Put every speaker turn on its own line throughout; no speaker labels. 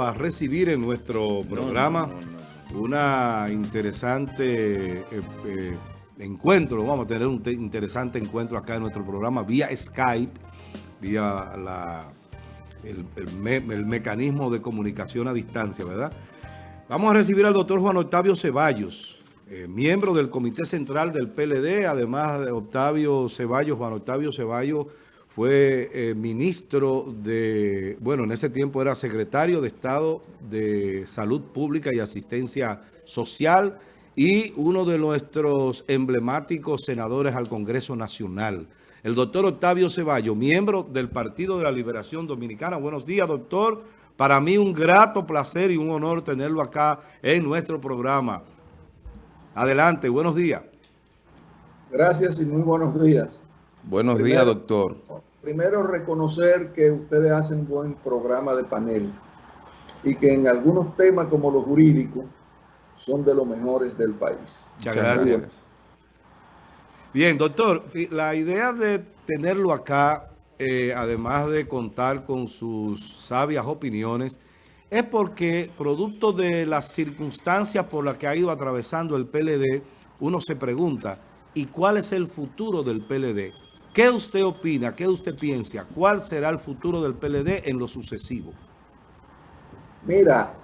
a recibir en nuestro programa una interesante eh, eh, encuentro, vamos a tener un interesante encuentro acá en nuestro programa vía Skype, vía la, el, mecanismo de comunicación a distancia, ¿verdad? Vamos a recibir al doctor Juan Octavio Ceballos, eh, miembro del Comité Central del PLD, además de Octavio Ceballos, Juan Octavio Ceballos, fue eh, ministro de, bueno, en ese tiempo era secretario de Estado de Salud Pública y Asistencia Social y uno de nuestros emblemáticos senadores al Congreso Nacional. El doctor Octavio Ceballos, miembro del Partido de la Liberación Dominicana. Buenos días, doctor. Para mí un grato placer y un honor tenerlo acá en nuestro programa. Adelante, buenos días.
Gracias y muy buenos días.
Buenos días, doctor.
Primero, reconocer que ustedes hacen buen programa de panel y que en algunos temas como los jurídicos son de los mejores del país.
Muchas gracias. Bien, doctor, la idea de tenerlo acá, eh, además de contar con sus sabias opiniones, es porque producto de las circunstancias por las que ha ido atravesando el PLD, uno se pregunta, ¿y cuál es el futuro del PLD? ¿Qué usted opina? ¿Qué usted piensa? ¿Cuál será el futuro del PLD en lo sucesivo?
Mira,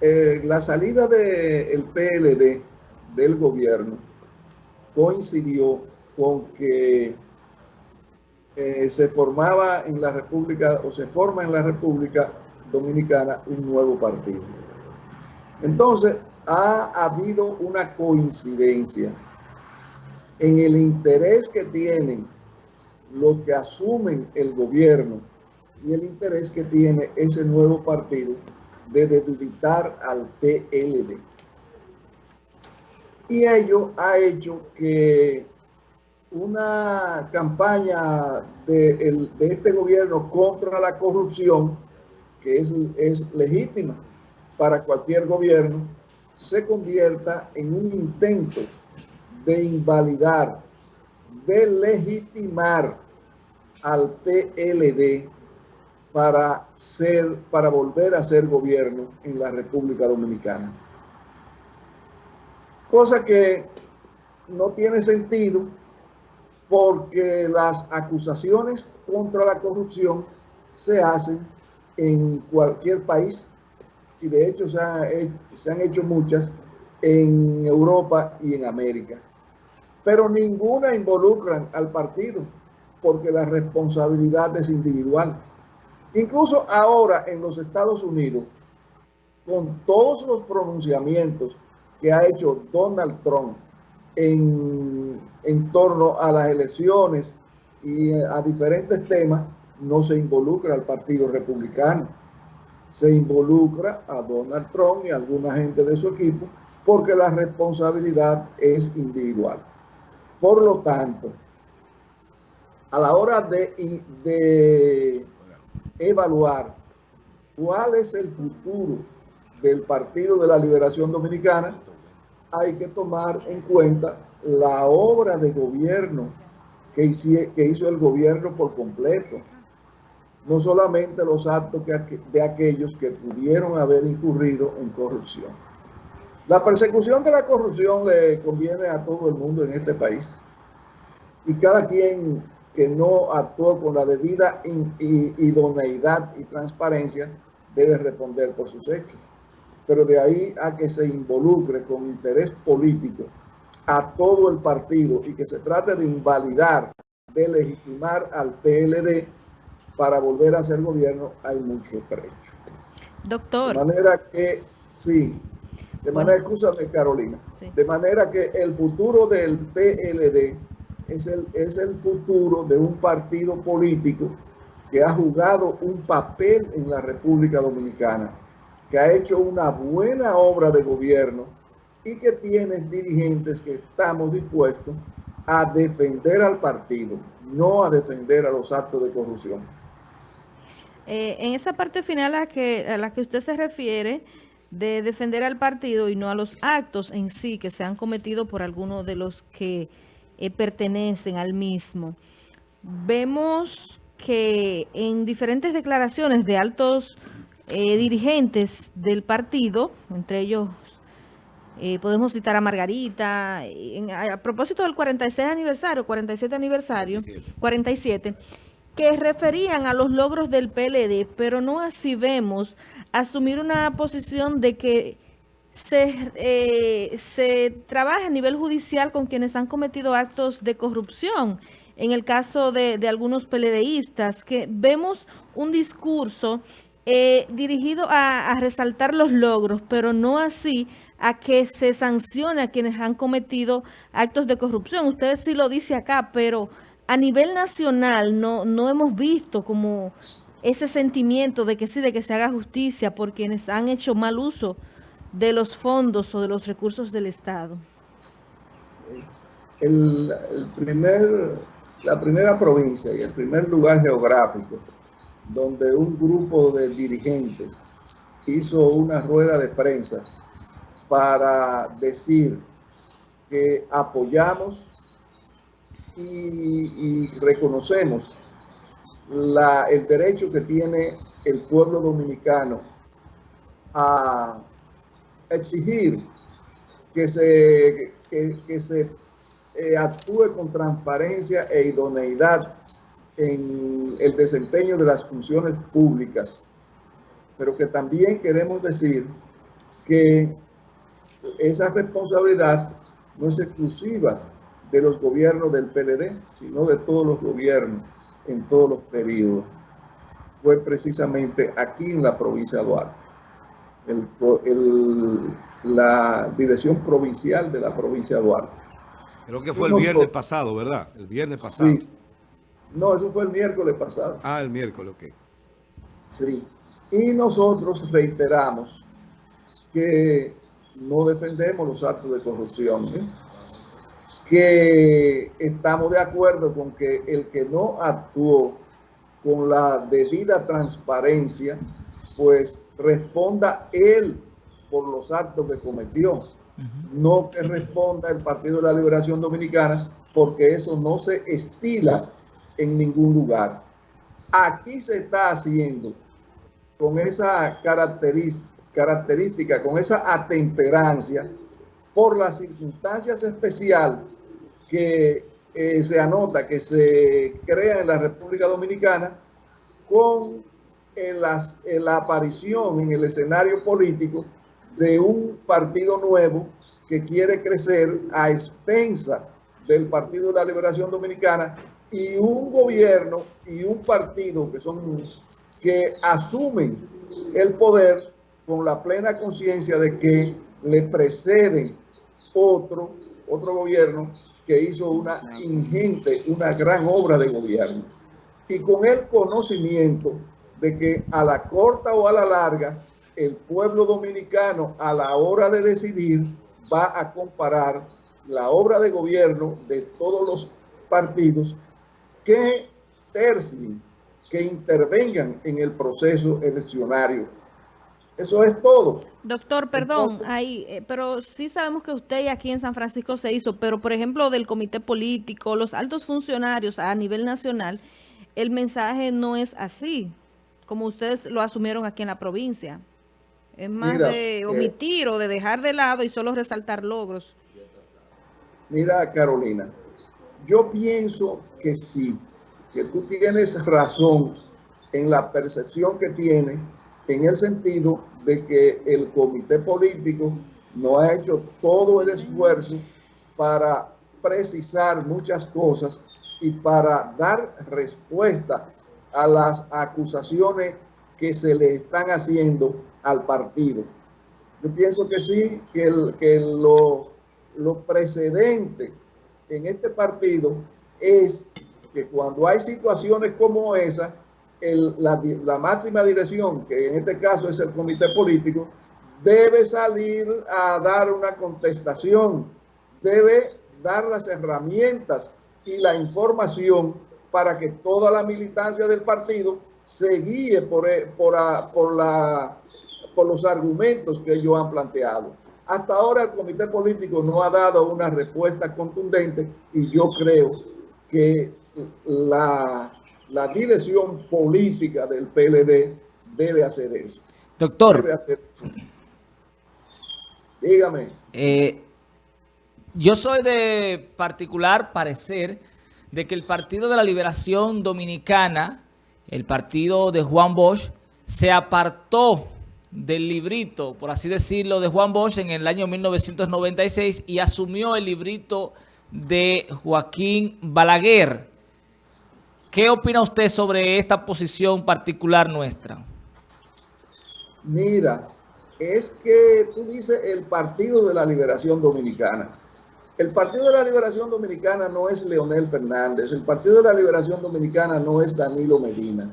eh, la salida del PLD del gobierno coincidió con que eh, se formaba en la República, o se forma en la República Dominicana un nuevo partido. Entonces, ha habido una coincidencia en el interés que tienen los que asumen el gobierno y el interés que tiene ese nuevo partido de debilitar al PLD. Y ello ha hecho que una campaña de, este gobierno contra la corrupción, que es, es legítima para cualquier gobierno, se convierta en un intento de invalidar, de legitimar al PLD para, ser, para volver a ser gobierno en la República Dominicana. Cosa que no tiene sentido porque las acusaciones contra la corrupción se hacen en cualquier país y de hecho se, se han hecho muchas en Europa y en América pero ninguna involucran al partido porque la responsabilidad es individual. Incluso ahora en los Estados Unidos, con todos los pronunciamientos que ha hecho Donald Trump en, en torno a las elecciones y a diferentes temas, no se involucra al Partido Republicano. Se involucra a Donald Trump y a alguna gente de su equipo porque la responsabilidad es individual. Por lo tanto, a la hora de, evaluar cuál es el futuro del Partido de la Liberación Dominicana, hay que tomar en cuenta la obra de gobierno que, hizo el gobierno por completo. No solamente los actos de aquellos que pudieron haber incurrido en corrupción. La persecución de la corrupción le conviene a todo el mundo en este país. Y cada quien que no actuó con la debida idoneidad y transparencia debe responder por sus hechos. Pero de ahí a que se involucre con interés político a todo el partido y que se trate de invalidar, de legitimar al PLD para volver a ser gobierno, hay mucho trecho.
Doctor.
De manera que, sí, de manera, escúchame Carolina, de manera que el futuro del PLD es el, es el futuro de un partido político que ha jugado un papel en la República Dominicana, que ha hecho una buena obra de gobierno y que tiene dirigentes que estamos dispuestos a defender al partido, no a defender a los actos de corrupción.
Eh, en esa parte final a, que, a la que usted se refiere, de defender al partido y no a los actos en sí que se han cometido por algunos de los que eh, pertenecen al mismo. Vemos que en diferentes declaraciones de altos eh, dirigentes del partido, entre ellos eh, podemos citar a Margarita, a, propósito del 46 aniversario, 47 aniversario, 47. Que referían a los logros del PLD, pero no así vemos asumir una posición de que se, eh, se trabaja a nivel judicial con quienes han cometido actos de corrupción. En el caso de, de algunos PLDistas, que vemos un discurso eh, dirigido a, resaltar los logros, pero no así a que se sancione a quienes han cometido actos de corrupción. Usted sí lo dice acá, pero a nivel nacional no, no hemos visto como ese sentimiento de que sí, de que se haga justicia por quienes han hecho mal uso de los fondos o de los recursos del Estado.
El, primer, la primera provincia y el primer lugar geográfico donde un grupo de dirigentes hizo una rueda de prensa para decir que apoyamos y, reconocemos el derecho que tiene el pueblo dominicano a exigir que se, que, se eh, actúe con transparencia e idoneidad en el desempeño de las funciones públicas, pero que también queremos decir que esa responsabilidad no es exclusiva de los gobiernos del PLD, sino de todos los gobiernos en todos los periodos. Fue precisamente aquí en la provincia de Duarte. la dirección provincial de la provincia de Duarte.
Creo que fue el viernes pasado, ¿verdad? El viernes pasado. Sí,
no, eso fue el miércoles pasado.
Ah, el miércoles, ok.
Sí. Y nosotros reiteramos que no defendemos los actos de corrupción, ¿eh? Que estamos de acuerdo con que el que no actuó con la debida transparencia, pues responda él por los actos que cometió, no que responda el Partido de la Liberación Dominicana, porque eso no se estila en ningún lugar. Aquí se está haciendo con esa característica, con esa atemperancia, por las circunstancias especiales que eh, se anota, que se crea en la República Dominicana, con la aparición en el escenario político de un partido nuevo que quiere crecer a expensa del Partido de la Liberación Dominicana y un gobierno y un partido que son que asumen el poder con la plena conciencia de que le precede otro, otro gobierno que hizo una ingente, una gran obra de gobierno. Y con el conocimiento de que a la corta o a la larga, el pueblo dominicano a la hora de decidir va a comparar la obra de gobierno de todos los partidos que tercien, que intervengan en el proceso eleccionario. Eso es todo.
Doctor, perdón, ahí, eh, pero sí sabemos que usted aquí en San Francisco se hizo, pero por ejemplo del comité político, los altos funcionarios a nivel nacional, el mensaje no es así, como ustedes lo asumieron aquí en la provincia. Es más de eh, omitir o de dejar de lado y solo resaltar logros.
Mira, Carolina, yo pienso que sí, que tú tienes razón en la percepción que tiene, en el sentido de que el comité político no ha hecho todo el esfuerzo para precisar muchas cosas y para dar respuesta a las acusaciones que se le están haciendo al partido. Yo pienso que sí, que, el, que lo, lo precedente en este partido es que cuando hay situaciones como esa, la, máxima dirección, que en este caso es el comité político, debe salir a dar una contestación, debe dar las herramientas y la información para que toda la militancia del partido se guíe por, por, por, la, por los argumentos que ellos han planteado. Hasta ahora el comité político no ha dado una respuesta contundente y yo creo que la, dirección política del PLD debe hacer eso.
Doctor.
Dígame.
Eh, yo soy de particular parecer de que el Partido de la Liberación Dominicana, el partido de Juan Bosch, se apartó del librito, por así decirlo, de Juan Bosch en el año 1996 y asumió el librito de Joaquín Balaguer. ¿Qué opina usted sobre esta posición particular nuestra?
Mira, es que tú dices el Partido de la Liberación Dominicana. El Partido de la Liberación Dominicana no es Leonel Fernández, el Partido de la Liberación Dominicana no es Danilo Medina.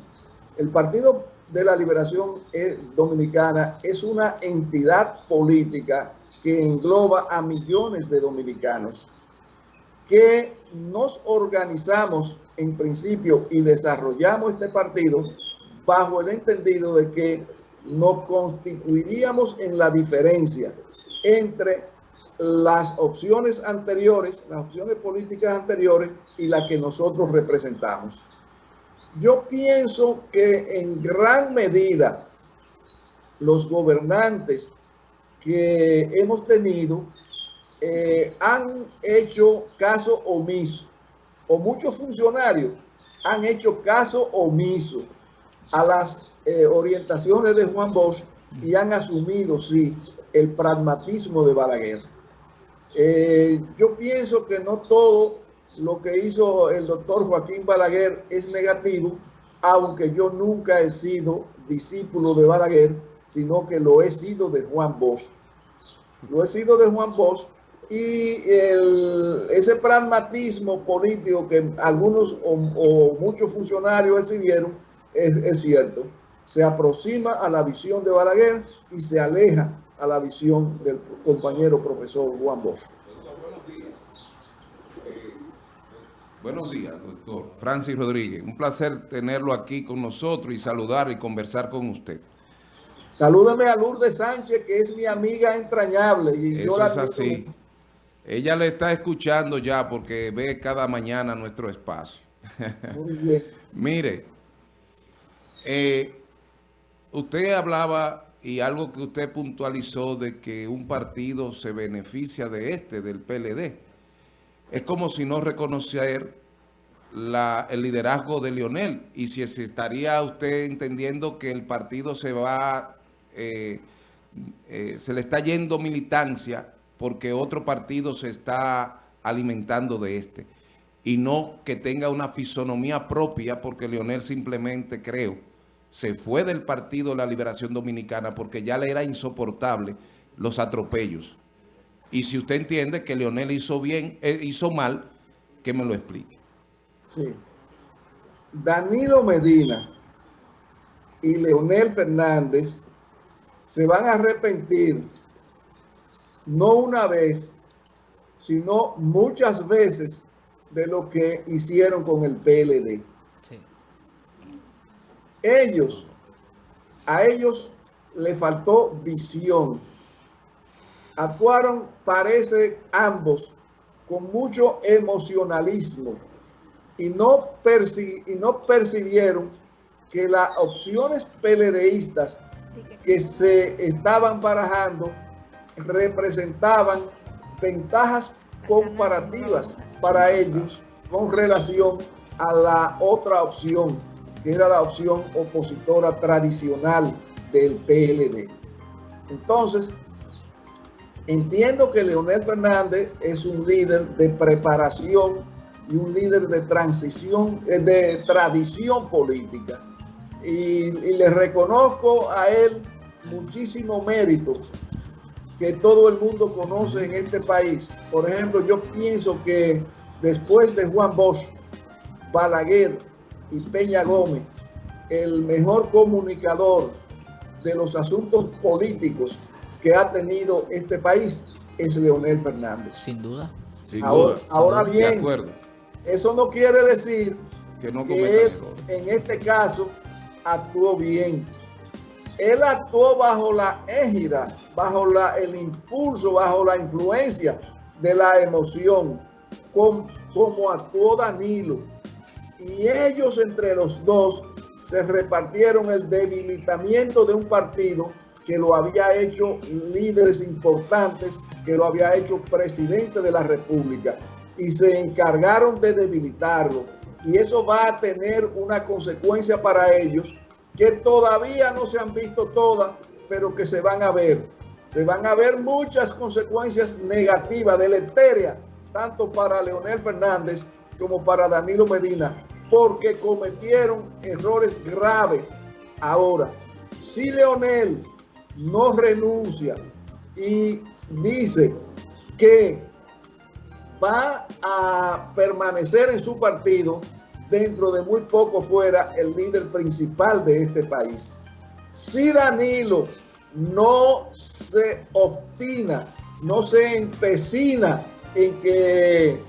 El Partido de la Liberación eh, Dominicana es una entidad política que engloba a millones de dominicanos que nos organizamos en principio y desarrollamos este partido bajo el entendido de que nos constituiríamos en la diferencia entre las opciones anteriores, las opciones políticas anteriores y la que nosotros representamos. Yo pienso que en gran medida los gobernantes que hemos tenido eh, han hecho caso omiso, o muchos funcionarios han hecho caso omiso a las eh, orientaciones de Juan Bosch y han asumido, sí, el pragmatismo de Balaguer. Eh, yo pienso que no todo lo que hizo el doctor Joaquín Balaguer es negativo, aunque yo nunca he sido discípulo de Balaguer, sino que lo he sido de Juan Bosch. Lo he sido de Juan Bosch y ese pragmatismo político que algunos o, muchos funcionarios recibieron es, es cierto. Se aproxima a la visión de Balaguer y se aleja a la visión del compañero profesor Juan Bosch.
Buenos días, doctor. Francis Rodríguez, un placer tenerlo aquí con nosotros y saludar y conversar con usted.
Salúdame a Lourdes Sánchez, que es mi amiga entrañable. Y
Eso es así. Ella le está escuchando ya porque ve cada mañana nuestro espacio. Muy bien. Mire, eh, usted hablaba y algo que usted puntualizó de que un partido se beneficia de este, del PLD. Es como si no reconocer el liderazgo de Lionel y si estaría usted entendiendo que el partido se va, eh, eh, se le está yendo militancia porque otro partido se está alimentando de este y no que tenga una fisonomía propia porque Lionel simplemente creo se fue del Partido de la Liberación Dominicana porque ya le era insoportable los atropellos. Y si usted entiende que Leonel hizo bien, eh, hizo mal, que me lo explique.
Sí. Danilo Medina y Leonel Fernández se van a arrepentir no una vez, sino muchas veces de lo que hicieron con el PLD ellos, a ellos le faltó visión. Actuaron, parece, ambos con mucho emocionalismo y no, y no percibieron que las opciones peledeístas que se estaban barajando representaban ventajas comparativas para ellos con relación a la otra opción era la opción opositora tradicional del PLD. Entonces, entiendo que Leonel Fernández es un líder de preparación y un líder de transición, eh, de tradición política. Y, le reconozco a él muchísimo mérito que todo el mundo conoce en este país. Por ejemplo, yo pienso que después de Juan Bosch, Balaguer y Peña Gómez, el mejor comunicador de los asuntos políticos que ha tenido este país es Leonel Fernández.
Sin duda.
ahora, bien, eso no quiere decir que, no él en este caso actuó bien. Él actuó bajo la égida, bajo la, el impulso, bajo la influencia de la emoción, como actuó Danilo y ellos entre los dos se repartieron el debilitamiento de un partido que lo había hecho líderes importantes, que lo había hecho presidente de la República y se encargaron de debilitarlo. Y eso va a tener una consecuencia para ellos que todavía no se han visto todas, pero que se van a ver. Se van a ver muchas consecuencias negativas, deleterias, tanto para Leonel Fernández como para Danilo Medina, porque cometieron errores graves. Ahora, si Leonel no renuncia y dice que va a permanecer en su partido, dentro de muy poco fuera el líder principal de este país. Si Danilo no se obstina, no se empecina en que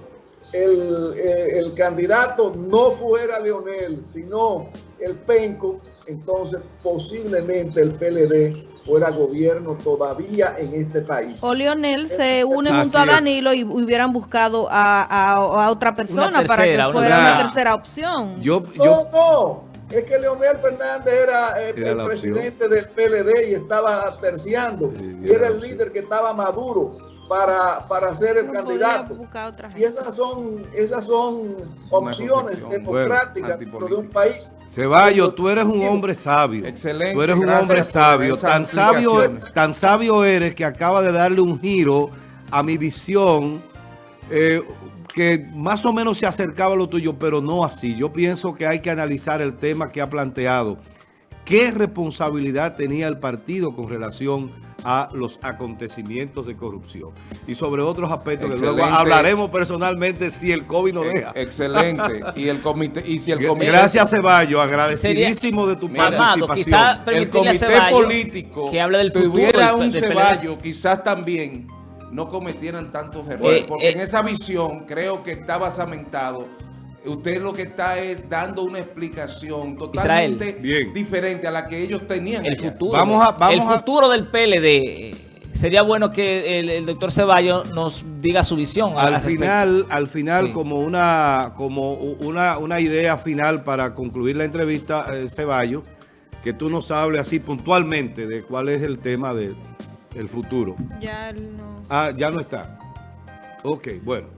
el, eh, el, candidato no fuera Leonel, sino el Penco, entonces posiblemente el PLD fuera gobierno todavía en este país.
O Leonel se une junto a Danilo y hubieran buscado a, a, a otra persona para que fuera una, tercera opción.
Yo, yo, no, no, es que Leonel Fernández era, eh, el presidente del PLD y estaba terciando, sí, y era el líder que estaba maduro para, para ser el no candidato. Y esas son, esas son opciones democráticas bueno, dentro de un país.
Ceballos, tú eres un hombre sabio. Excelente. Tú eres un hombre sabio. Tan sabio, tan sabio eres que acaba de darle un giro a mi visión eh, que más o menos se acercaba a lo tuyo, pero no así. Yo pienso que hay que analizar el tema que ha planteado. ¿Qué responsabilidad tenía el partido con relación a los acontecimientos de corrupción? Y sobre otros aspectos Excelente. que luego hablaremos personalmente si el COVID nos deja.
Excelente. y el comité, y si el comité
Gracias, Ceballos. Agradecidísimo de tu
Mira,
participación.
el comité político
que habla del futuro
tuviera un Ceballos, quizás también no cometieran tantos errores. Eh, porque eh, en esa visión creo que está basamentado usted lo que está es dando una explicación totalmente
Bien.
diferente a la que ellos tenían.
El futuro, vamos a, vamos el futuro del PLD. Sería bueno que el, el, doctor Ceballos nos diga su visión.
Al final, al final sí. como una como una, una idea final para concluir la entrevista, eh, Ceballos, que tú nos hables así puntualmente de cuál es el tema del de, futuro.
Ya no.
Ah, ya no está. Ok, bueno.